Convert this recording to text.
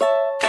you